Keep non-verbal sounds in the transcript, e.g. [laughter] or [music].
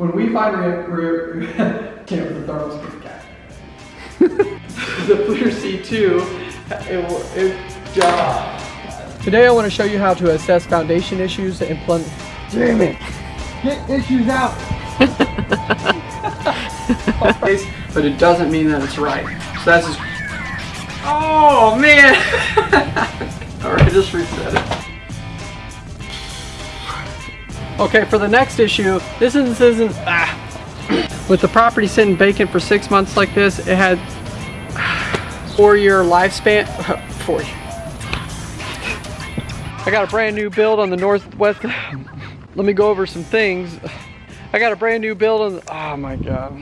When we find re- re- can't with the thermos [laughs] with the cat. the FLIR C2, it will, it, uh, Today I want to show you how to assess foundation issues and plumb. Damn it! Get issues out! [laughs] but it doesn't mean that it's right. So that's just. Oh man! [laughs] Alright, just reset it. Okay, for the next issue, this isn't, isn't ah. with the property sitting vacant for six months like this, it had [laughs] four year lifespan. Four. I got a brand new build on the northwest. [laughs] Let me go over some things. I got a brand new build on. Oh my god.